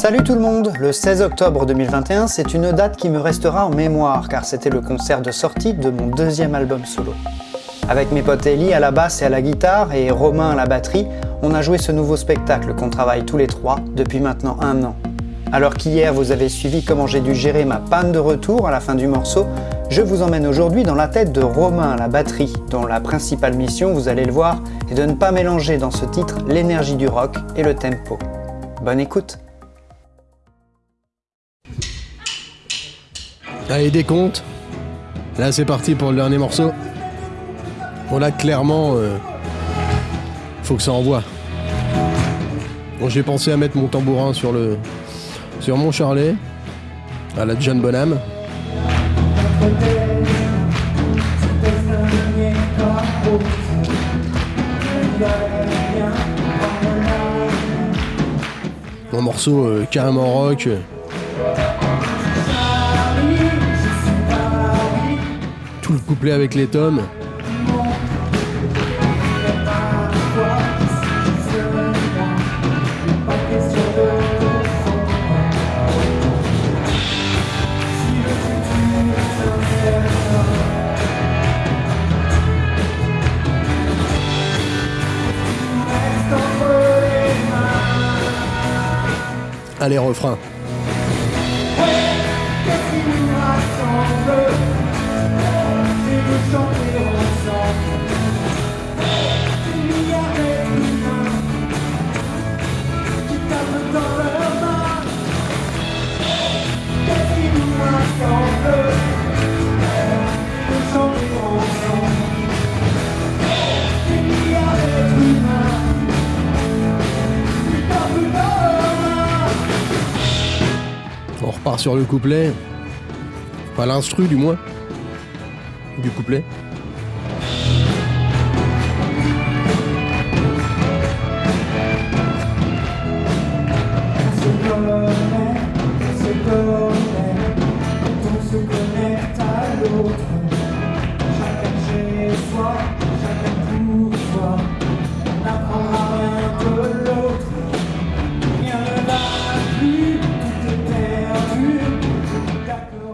Salut tout le monde Le 16 octobre 2021, c'est une date qui me restera en mémoire car c'était le concert de sortie de mon deuxième album solo. Avec mes potes Ellie à la basse et à la guitare et Romain à la batterie, on a joué ce nouveau spectacle qu'on travaille tous les trois depuis maintenant un an. Alors qu'hier vous avez suivi comment j'ai dû gérer ma panne de retour à la fin du morceau, je vous emmène aujourd'hui dans la tête de Romain à la batterie, dont la principale mission, vous allez le voir, est de ne pas mélanger dans ce titre l'énergie du rock et le tempo. Bonne écoute Allez, décompte. Là, c'est parti pour le dernier morceau. Bon, là, clairement, euh, faut que ça envoie. Bon, j'ai pensé à mettre mon tambourin sur le sur mon charlet à la John Bonham. Mon morceau euh, carrément rock. Tout le couplet avec les tomes. Allez, refrain. On repart sur le couplet. Pas l'instru du moins. Du couplet.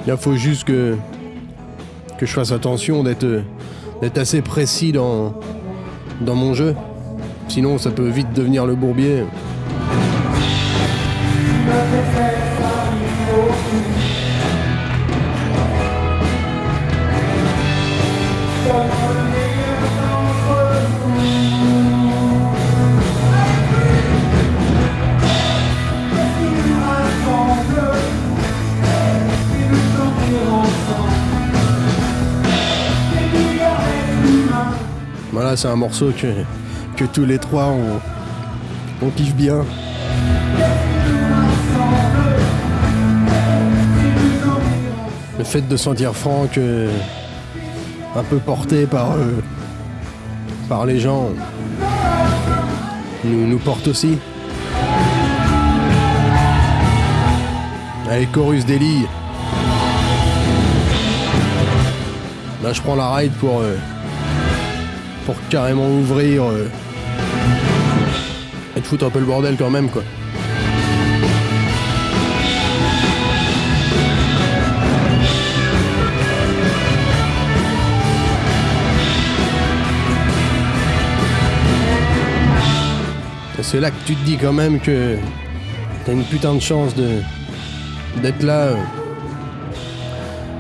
Il faut juste que, que je fasse attention d'être assez précis dans, dans mon jeu. Sinon, ça peut vite devenir le bourbier. C'est un morceau que, que tous les trois on, on kiffe bien. Le fait de sentir Franck euh, un peu porté par, euh, par les gens nous, nous porte aussi. Allez, chorus d'Eli. Là, je prends la ride pour, euh, pour carrément ouvrir euh, et te foutre un peu le bordel quand même, quoi. C'est là que tu te dis quand même que t'as une putain de chance de d'être là. euh,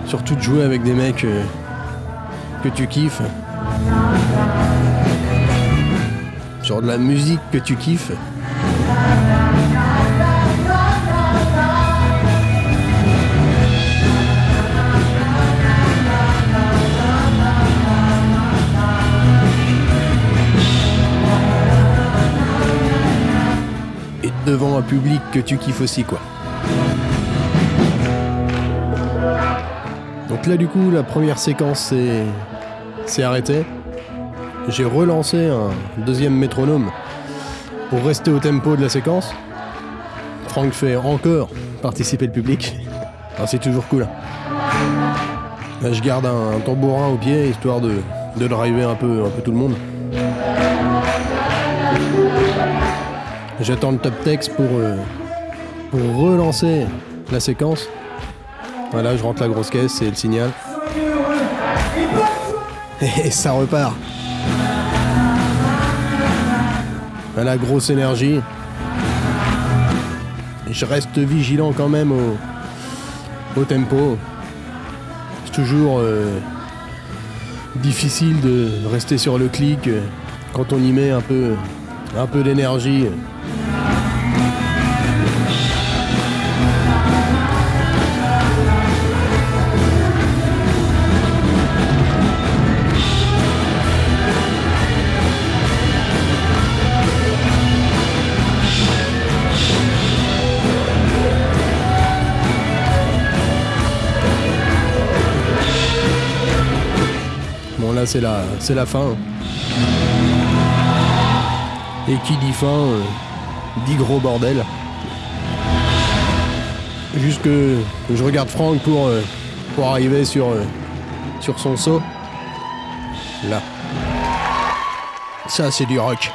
surtout de jouer avec des mecs euh, que tu kiffes. Sur de la musique que tu kiffes. Et devant un public que tu kiffes aussi, quoi. Donc là, du coup, la première séquence s'est s'est arrêtée. J'ai relancé un deuxième métronome pour rester au tempo de la séquence. Franck fait encore participer le public. Ah, c'est toujours cool. Je garde un, tambourin au pied histoire de, de driver un peu, un peu tout le monde. J'attends le top texte pour, euh, pour relancer la séquence. Voilà, je rentre la grosse caisse, c'est le signal. Et ça repart. Voilà, grosse énergie. Je reste vigilant quand même au, tempo. C'est toujours euh, difficile de rester sur le clic euh, quand on y met un peu d'énergie. C'est la, fin. Et qui dit fin, euh, dit gros bordel. Juste que je regarde Franck pour, euh, arriver sur, euh, sur son saut. Là. Ça c'est du rock.